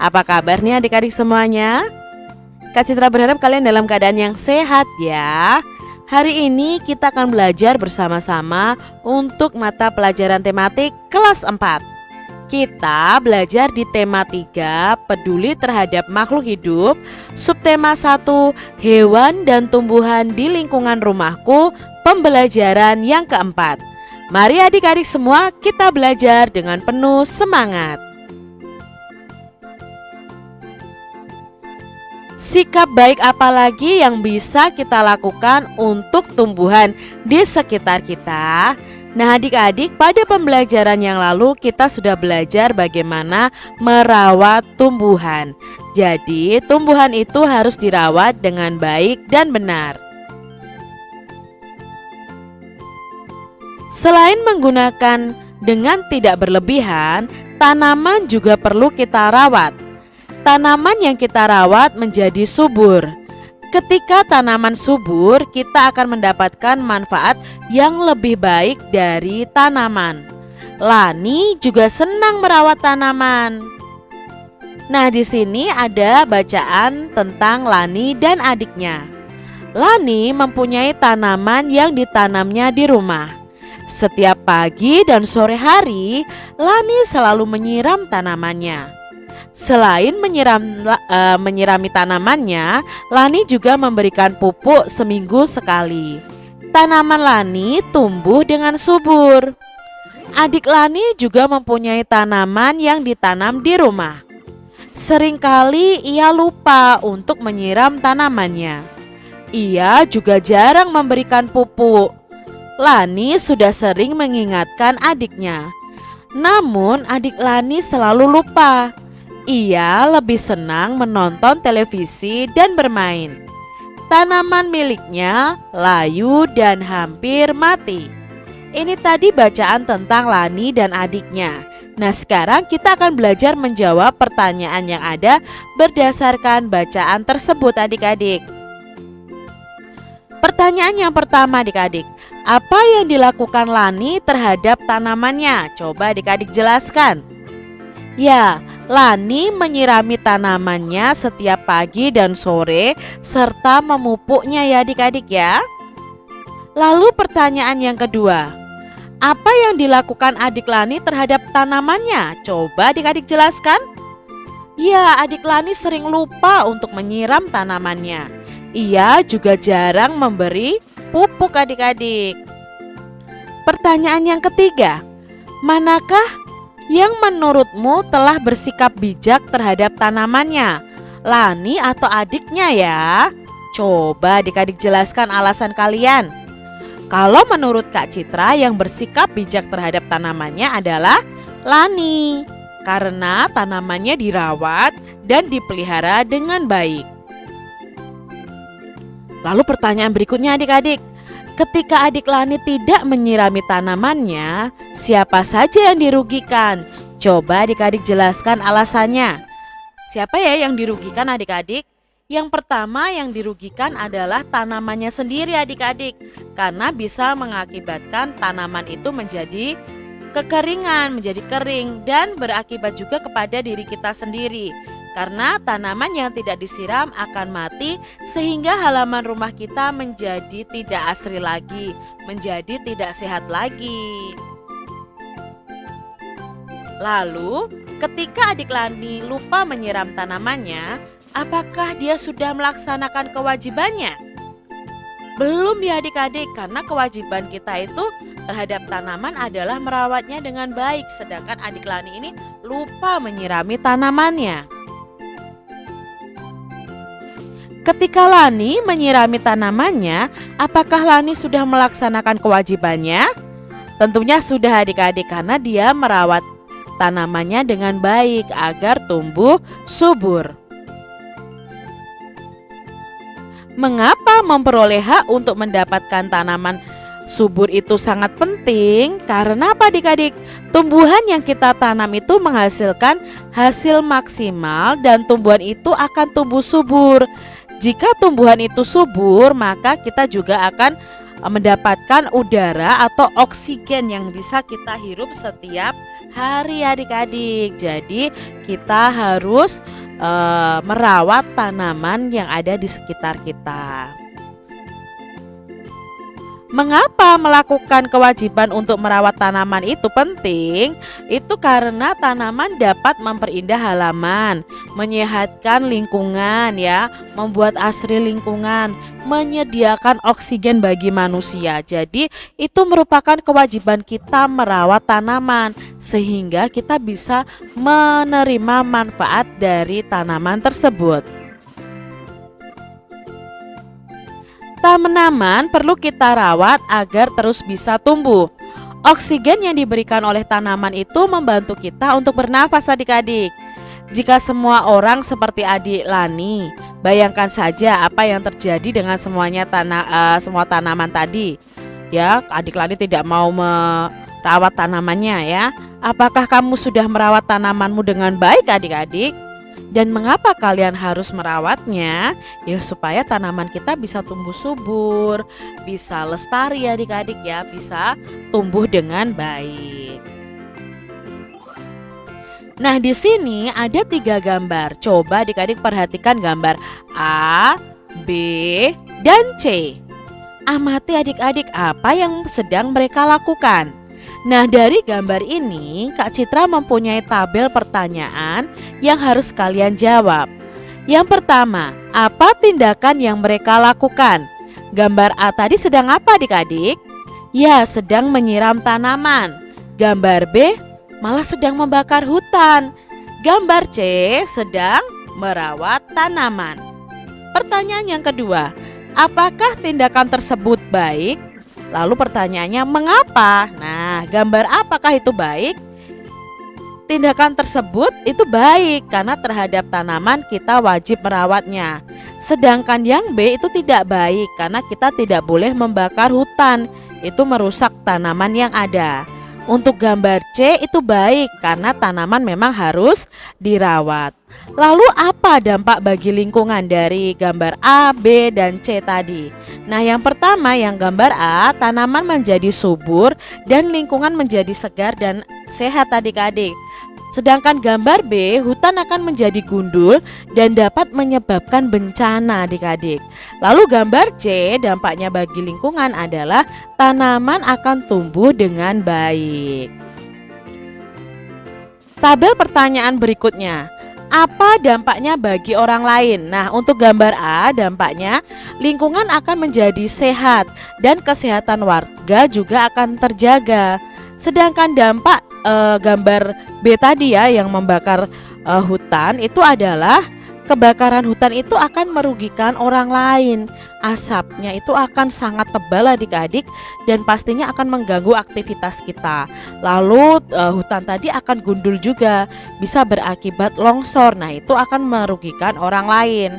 Apa kabarnya adik-adik semuanya? Kak Citra berharap kalian dalam keadaan yang sehat ya. Hari ini kita akan belajar bersama-sama untuk mata pelajaran tematik kelas 4 Kita belajar di tema 3 Peduli terhadap makhluk hidup Subtema 1 Hewan dan tumbuhan di lingkungan rumahku Pembelajaran yang keempat. Mari adik-adik semua kita belajar dengan penuh semangat Sikap baik apa lagi yang bisa kita lakukan untuk tumbuhan di sekitar kita? Nah adik-adik pada pembelajaran yang lalu kita sudah belajar bagaimana merawat tumbuhan. Jadi tumbuhan itu harus dirawat dengan baik dan benar. Selain menggunakan dengan tidak berlebihan, tanaman juga perlu kita rawat Tanaman yang kita rawat menjadi subur. Ketika tanaman subur, kita akan mendapatkan manfaat yang lebih baik dari tanaman. Lani juga senang merawat tanaman. Nah, di sini ada bacaan tentang Lani dan adiknya. Lani mempunyai tanaman yang ditanamnya di rumah. Setiap pagi dan sore hari, Lani selalu menyiram tanamannya. Selain menyiram, uh, menyirami tanamannya, Lani juga memberikan pupuk seminggu sekali. Tanaman Lani tumbuh dengan subur. Adik Lani juga mempunyai tanaman yang ditanam di rumah. Seringkali ia lupa untuk menyiram tanamannya. Ia juga jarang memberikan pupuk. Lani sudah sering mengingatkan adiknya. Namun adik Lani selalu lupa. Ia lebih senang menonton televisi dan bermain. Tanaman miliknya layu dan hampir mati. Ini tadi bacaan tentang Lani dan adiknya. Nah sekarang kita akan belajar menjawab pertanyaan yang ada berdasarkan bacaan tersebut adik-adik. Pertanyaan yang pertama adik-adik Apa yang dilakukan Lani terhadap tanamannya? Coba adik-adik jelaskan Ya, Lani menyirami tanamannya setiap pagi dan sore serta memupuknya ya adik-adik ya. Lalu pertanyaan yang kedua, apa yang dilakukan adik Lani terhadap tanamannya? Coba adik-adik jelaskan. Ya, adik Lani sering lupa untuk menyiram tanamannya. Ia juga jarang memberi pupuk adik-adik. Pertanyaan yang ketiga, manakah yang menurutmu telah bersikap bijak terhadap tanamannya? Lani atau adiknya ya? Coba adik-adik jelaskan alasan kalian. Kalau menurut Kak Citra yang bersikap bijak terhadap tanamannya adalah Lani Karena tanamannya dirawat dan dipelihara dengan baik Lalu pertanyaan berikutnya adik-adik Ketika adik Lani tidak menyirami tanamannya, siapa saja yang dirugikan? Coba adik-adik jelaskan alasannya. Siapa ya yang dirugikan adik-adik? Yang pertama yang dirugikan adalah tanamannya sendiri adik-adik Karena bisa mengakibatkan tanaman itu menjadi kekeringan, menjadi kering Dan berakibat juga kepada diri kita sendiri karena tanaman yang tidak disiram akan mati sehingga halaman rumah kita menjadi tidak asri lagi, menjadi tidak sehat lagi. Lalu, ketika adik Lani lupa menyiram tanamannya, apakah dia sudah melaksanakan kewajibannya? Belum ya adik-adik, karena kewajiban kita itu terhadap tanaman adalah merawatnya dengan baik, sedangkan adik Lani ini lupa menyirami tanamannya. Ketika Lani menyirami tanamannya, apakah Lani sudah melaksanakan kewajibannya? Tentunya sudah adik-adik karena dia merawat tanamannya dengan baik agar tumbuh subur. Mengapa memperoleh hak untuk mendapatkan tanaman subur itu sangat penting? Karena apa adik-adik? Tumbuhan yang kita tanam itu menghasilkan hasil maksimal dan tumbuhan itu akan tumbuh subur. Jika tumbuhan itu subur, maka kita juga akan eh, mendapatkan udara atau oksigen yang bisa kita hirup setiap hari adik-adik. Jadi kita harus uh, merawat tanaman yang ada di sekitar kita. Mengapa melakukan kewajiban untuk merawat tanaman itu penting? Itu karena tanaman dapat memperindah halaman, menyehatkan lingkungan ya, membuat asri lingkungan, menyediakan oksigen bagi manusia. Jadi, itu merupakan kewajiban kita merawat tanaman sehingga kita bisa menerima manfaat dari tanaman tersebut. Tanaman perlu kita rawat agar terus bisa tumbuh. Oksigen yang diberikan oleh tanaman itu membantu kita untuk bernafas adik-adik. Jika semua orang seperti adik Lani, bayangkan saja apa yang terjadi dengan semuanya tanah uh, semua tanaman tadi. Ya, adik Lani tidak mau merawat tanamannya ya. Apakah kamu sudah merawat tanamanmu dengan baik adik-adik? Dan mengapa kalian harus merawatnya? Ya supaya tanaman kita bisa tumbuh subur, bisa lestari adik-adik ya, bisa tumbuh dengan baik. Nah di sini ada tiga gambar. Coba adik-adik perhatikan gambar A, B, dan C. Amati adik-adik apa yang sedang mereka lakukan. Nah dari gambar ini Kak Citra mempunyai tabel pertanyaan yang harus kalian jawab Yang pertama, apa tindakan yang mereka lakukan? Gambar A tadi sedang apa adik-adik? Ya sedang menyiram tanaman Gambar B malah sedang membakar hutan Gambar C sedang merawat tanaman Pertanyaan yang kedua, apakah tindakan tersebut baik? Lalu pertanyaannya mengapa? Nah, gambar apakah itu baik? Tindakan tersebut itu baik karena terhadap tanaman kita wajib merawatnya. Sedangkan yang B itu tidak baik karena kita tidak boleh membakar hutan. Itu merusak tanaman yang ada. Untuk gambar C itu baik karena tanaman memang harus dirawat. Lalu apa dampak bagi lingkungan dari gambar A, B, dan C tadi? Nah yang pertama yang gambar A tanaman menjadi subur dan lingkungan menjadi segar dan sehat adik-adik Sedangkan gambar B, hutan akan menjadi gundul dan dapat menyebabkan bencana adik-adik. Lalu gambar C, dampaknya bagi lingkungan adalah tanaman akan tumbuh dengan baik. Tabel pertanyaan berikutnya. Apa dampaknya bagi orang lain? Nah, untuk gambar A, dampaknya lingkungan akan menjadi sehat dan kesehatan warga juga akan terjaga. Sedangkan dampak uh, gambar B tadi ya yang membakar uh, hutan itu adalah kebakaran hutan itu akan merugikan orang lain. Asapnya itu akan sangat tebal adik-adik dan pastinya akan mengganggu aktivitas kita. Lalu uh, hutan tadi akan gundul juga, bisa berakibat longsor. Nah, itu akan merugikan orang lain.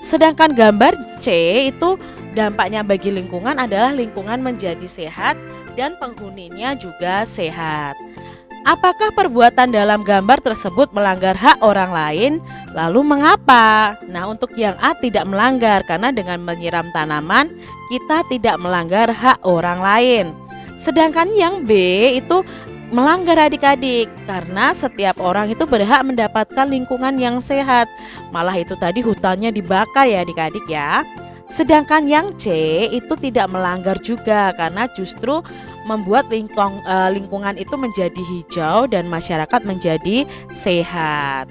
Sedangkan gambar C itu dampaknya bagi lingkungan adalah lingkungan menjadi sehat dan penghuninya juga sehat. Apakah perbuatan dalam gambar tersebut melanggar hak orang lain? Lalu mengapa? Nah, untuk yang A tidak melanggar karena dengan menyiram tanaman kita tidak melanggar hak orang lain. Sedangkan yang B itu melanggar adik-adik karena setiap orang itu berhak mendapatkan lingkungan yang sehat. Malah itu tadi hutannya dibakar ya adik-adik ya. Sedangkan yang C itu tidak melanggar juga karena justru membuat lingkung, uh, lingkungan itu menjadi hijau dan masyarakat menjadi sehat.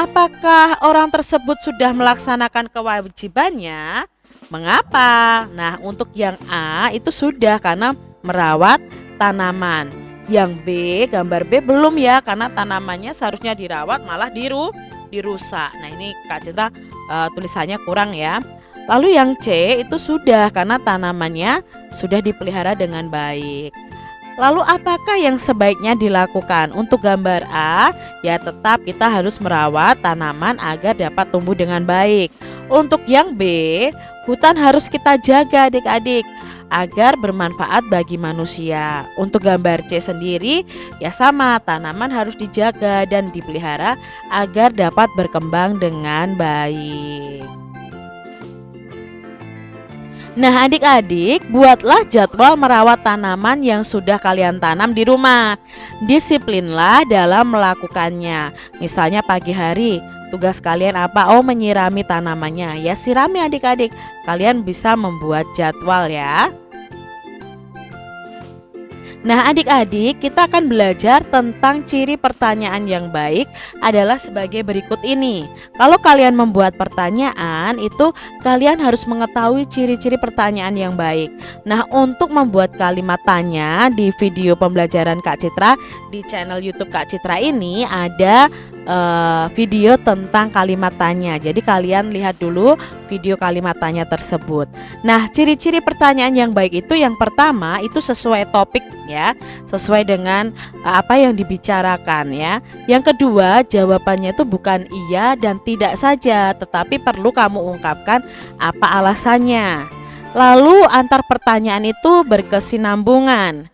Apakah orang tersebut sudah melaksanakan kewajibannya? Mengapa? Nah, untuk yang A itu sudah karena merawat tanaman. Yang B, gambar B belum ya karena tanamannya seharusnya dirawat malah diru dirusak. Nah, ini Kak Citra uh, tulisannya kurang ya. Lalu yang C itu sudah karena tanamannya sudah dipelihara dengan baik. Lalu apakah yang sebaiknya dilakukan? Untuk gambar A, ya tetap kita harus merawat tanaman agar dapat tumbuh dengan baik. Untuk yang B, hutan harus kita jaga adik-adik agar bermanfaat bagi manusia. Untuk gambar C sendiri, ya sama, tanaman harus dijaga dan dipelihara agar dapat berkembang dengan baik. Nah adik-adik buatlah jadwal merawat tanaman yang sudah kalian tanam di rumah. Disiplinlah dalam melakukannya. Misalnya pagi hari tugas kalian apa? Oh menyirami tanamannya. Ya sirami adik-adik. Kalian bisa membuat jadwal ya Nah adik-adik kita akan belajar tentang ciri pertanyaan yang baik adalah sebagai berikut ini. Kalau kalian membuat pertanyaan itu kalian harus mengetahui ciri-ciri pertanyaan yang baik. Nah untuk membuat kalimat tanya di video pembelajaran Kak Citra di channel youtube Kak Citra ini ada uh, video tentang kalimat tanya. Jadi kalian lihat dulu video kalimat tanya tersebut. Nah, ciri-ciri pertanyaan yang baik itu yang pertama itu sesuai topik ya, sesuai dengan uh, apa yang dibicarakan ya. Yang kedua, jawabannya itu bukan iya dan tidak saja, tetapi perlu kamu ungkapkan apa alasannya. Lalu antar pertanyaan itu berkesinambungan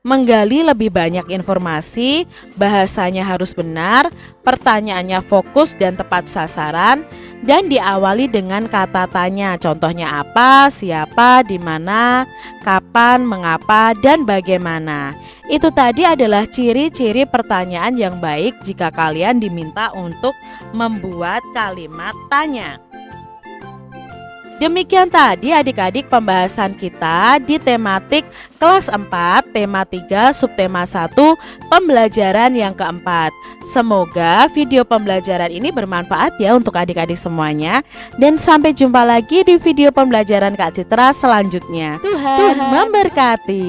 menggali lebih banyak informasi, bahasanya harus benar, pertanyaannya fokus dan tepat sasaran, dan diawali dengan kata tanya. Contohnya apa, siapa, di mana, kapan, mengapa, dan bagaimana. Itu tadi adalah ciri-ciri pertanyaan yang baik jika kalian diminta untuk membuat kalimat tanya. Demikian tadi adik-adik pembahasan kita di tematik kelas 4, tema 3, subtema 1, pembelajaran yang keempat. Semoga video pembelajaran ini bermanfaat ya untuk adik-adik semuanya. Dan sampai jumpa lagi di video pembelajaran Kak Citra selanjutnya. Tuhan, Tuhan memberkati.